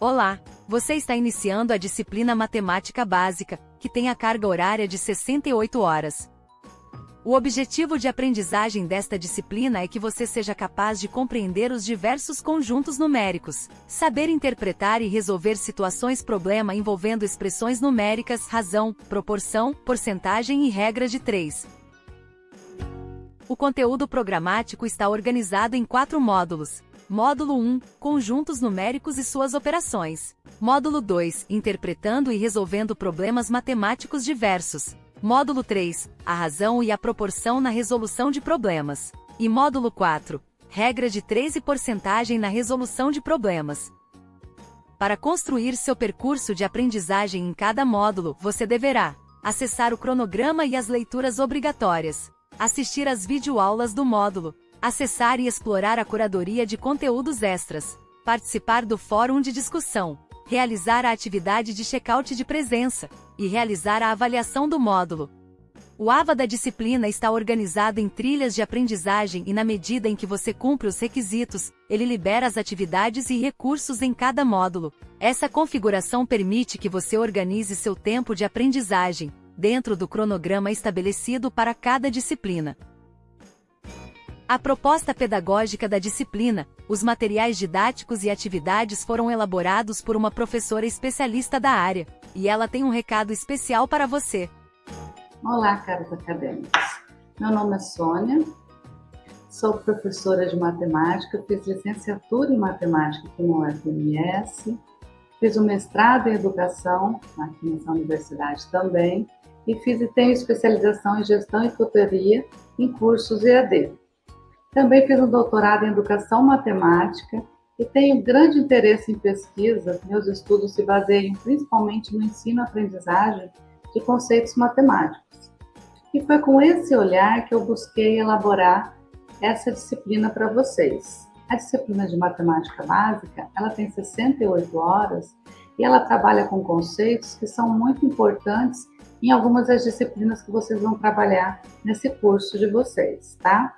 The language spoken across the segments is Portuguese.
Olá! Você está iniciando a disciplina Matemática Básica, que tem a carga horária de 68 horas. O objetivo de aprendizagem desta disciplina é que você seja capaz de compreender os diversos conjuntos numéricos, saber interpretar e resolver situações problema envolvendo expressões numéricas, razão, proporção, porcentagem e regra de 3. O conteúdo programático está organizado em quatro módulos. Módulo 1 Conjuntos numéricos e suas operações. Módulo 2 Interpretando e resolvendo problemas matemáticos diversos. Módulo 3 A razão e a proporção na resolução de problemas. E módulo 4 Regra de 3 e porcentagem na resolução de problemas. Para construir seu percurso de aprendizagem em cada módulo, você deverá acessar o cronograma e as leituras obrigatórias, assistir às videoaulas do módulo, acessar e explorar a curadoria de conteúdos extras, participar do fórum de discussão, realizar a atividade de check-out de presença e realizar a avaliação do módulo. O AVA da disciplina está organizado em trilhas de aprendizagem e na medida em que você cumpre os requisitos, ele libera as atividades e recursos em cada módulo. Essa configuração permite que você organize seu tempo de aprendizagem, dentro do cronograma estabelecido para cada disciplina. A proposta pedagógica da disciplina, os materiais didáticos e atividades foram elaborados por uma professora especialista da área, e ela tem um recado especial para você. Olá, caros acadêmicos. Meu nome é Sônia, sou professora de matemática, fiz licenciatura em matemática aqui no UFMS, fiz o um mestrado em educação aqui nessa universidade também, e fiz e tenho especialização em gestão e tutoria em cursos EAD. Também fiz um doutorado em Educação Matemática e tenho grande interesse em pesquisa. Meus estudos se baseiam principalmente no ensino-aprendizagem de conceitos matemáticos. E foi com esse olhar que eu busquei elaborar essa disciplina para vocês. A disciplina de matemática básica, ela tem 68 horas e ela trabalha com conceitos que são muito importantes em algumas das disciplinas que vocês vão trabalhar nesse curso de vocês, tá?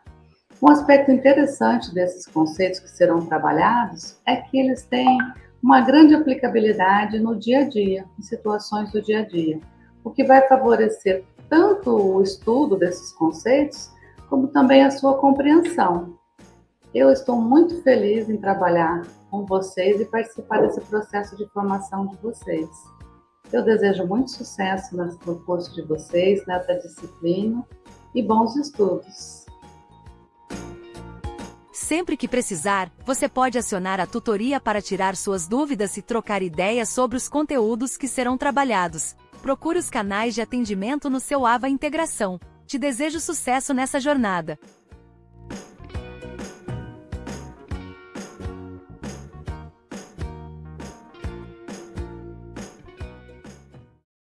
Um aspecto interessante desses conceitos que serão trabalhados é que eles têm uma grande aplicabilidade no dia a dia, em situações do dia a dia, o que vai favorecer tanto o estudo desses conceitos, como também a sua compreensão. Eu estou muito feliz em trabalhar com vocês e participar desse processo de formação de vocês. Eu desejo muito sucesso no curso de vocês, nessa disciplina, e bons estudos. Sempre que precisar, você pode acionar a tutoria para tirar suas dúvidas e trocar ideias sobre os conteúdos que serão trabalhados. Procure os canais de atendimento no seu AVA Integração. Te desejo sucesso nessa jornada.